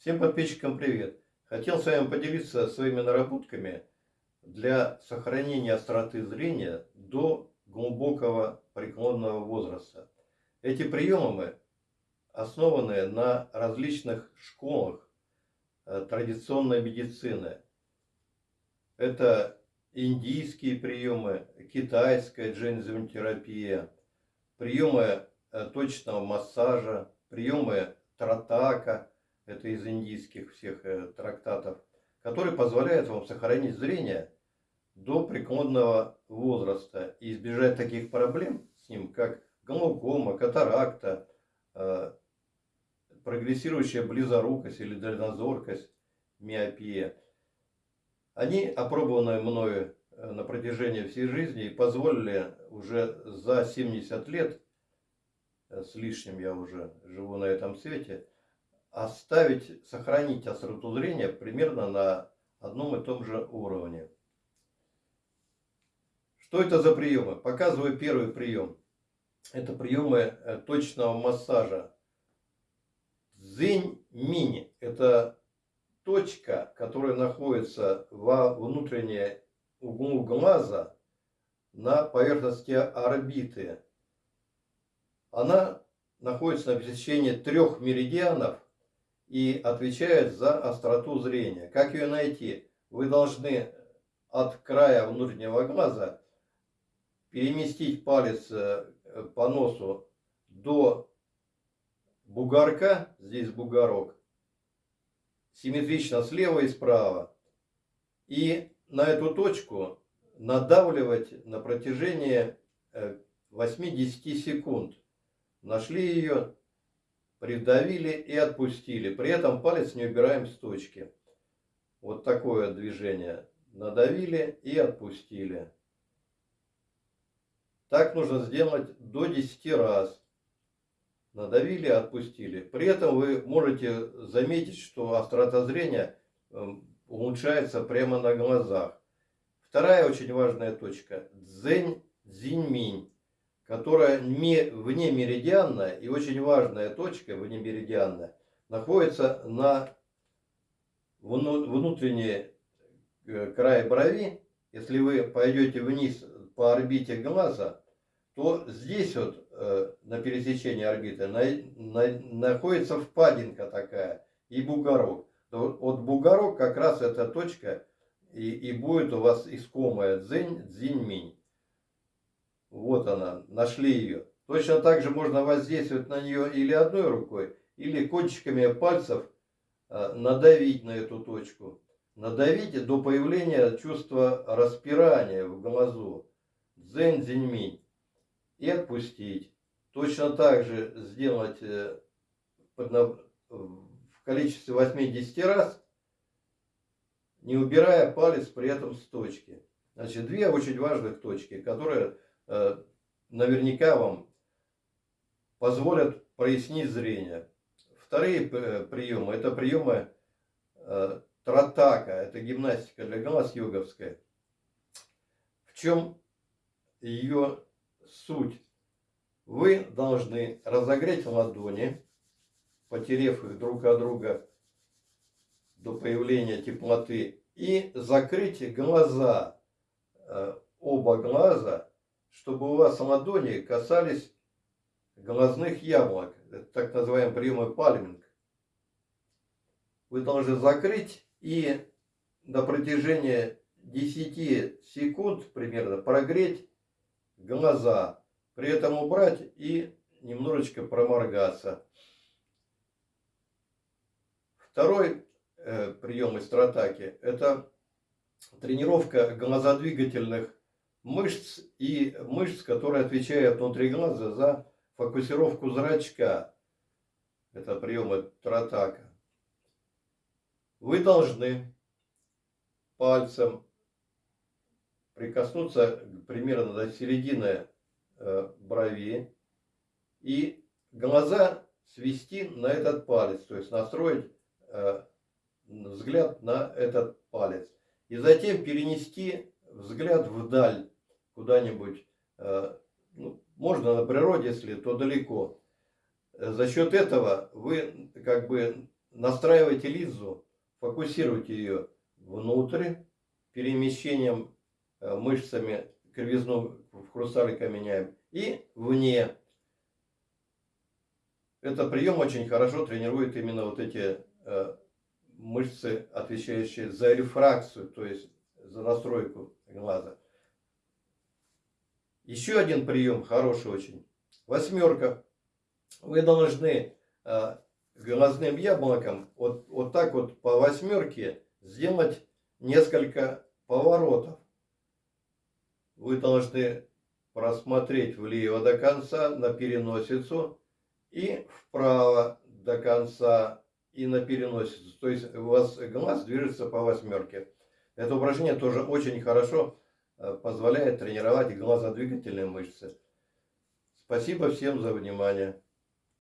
Всем подписчикам привет! Хотел с вами поделиться своими наработками для сохранения остроты зрения до глубокого преклонного возраста. Эти приемы основаны на различных школах э, традиционной медицины. Это индийские приемы, китайская джензиотерапия, приемы э, точного массажа, приемы тратака – это из индийских всех э, трактатов, который позволяет вам сохранить зрение до преклонного возраста и избежать таких проблем с ним, как глаукома, катаракта, э, прогрессирующая близорукость или дальнозоркость, миопия. Они опробованы мною э, на протяжении всей жизни позволили уже за 70 лет, с лишним я уже живу на этом свете, оставить, сохранить остроту зрения примерно на одном и том же уровне. Что это за приемы? Показываю первый прием. Это приемы э, точного массажа. Зинь-минь – это точка, которая находится во внутренней углу глаза на поверхности орбиты. Она находится на пересечении трех меридианов и отвечает за остроту зрения. Как ее найти? Вы должны от края внутреннего глаза переместить палец э, по носу до бугорка, здесь бугорок, симметрично слева и справа. И на эту точку надавливать на протяжении 80 э, секунд. Нашли ее, придавили и отпустили. При этом палец не убираем с точки. Вот такое движение. Надавили и отпустили. Так нужно сделать до 10 раз. Надавили, отпустили. При этом вы можете заметить, что острота зрения эм, улучшается прямо на глазах. Вторая очень важная точка. Дзень, дзинь-минь которая вне меридианная и очень важная точка вне меридианная находится на внутренней э, крае брови. Если вы пойдете вниз по орбите глаза, то здесь вот э, на пересечении орбиты находится впадинка такая и бугорок. Вот бугорок как раз эта точка и, будет у вас искомая дзинь-минь. Вот она, нашли ее. Точно так же можно воздействовать на нее или одной рукой, или кончиками пальцев э, надавить на эту точку. Надавите до появления чувства распирания в глазу. Дзен зиньминь. И отпустить. Точно так же сделать э, в количестве 80 раз, не убирая палец при этом с точки. Значит, две очень важных точки, которые наверняка вам позволят прояснить зрение. Вторые э, приемы, это приемы э, тратака, это гимнастика для глаз йоговская. В чем ее суть? Вы должны разогреть ладони, потерев их друг от друга до появления теплоты, и закрыть глаза, оба глаза чтобы у вас ладони касались глазных яблок. Это так называемый прием пальминг. Вы должны закрыть и на протяжении 10 секунд примерно прогреть глаза. При этом убрать и немножечко проморгаться. Второй э, прием из стратаки – это тренировка глазодвигательных мышц и мышц, которые отвечают внутри глаза за фокусировку зрачка. Это приемы Тратака. Вы должны пальцем прикоснуться примерно до середины э, брови и глаза свести на этот палец, то есть настроить э, взгляд на этот палец. И затем перенести взгляд вдаль куда-нибудь, э, ну, можно на природе, если то далеко. За счет этого вы как бы настраивайте линзу, фокусируйте ее внутрь, перемещением э, мышцами кривизну в хрусталика меняем, и вне. Этот прием очень хорошо тренирует именно вот эти э, мышцы, отвечающие за рефракцию, то есть за настройку глаза. Еще один прием хороший очень. Восьмерка. Вы должны э, глазным яблоком вот, вот так вот по восьмерке сделать несколько поворотов. Вы должны просмотреть влево до конца на переносицу и вправо до конца и на переносицу. То есть у вас глаз движется по восьмерке. Это упражнение тоже очень хорошо э, позволяет тренировать глазодвигательные мышцы. Спасибо всем за внимание.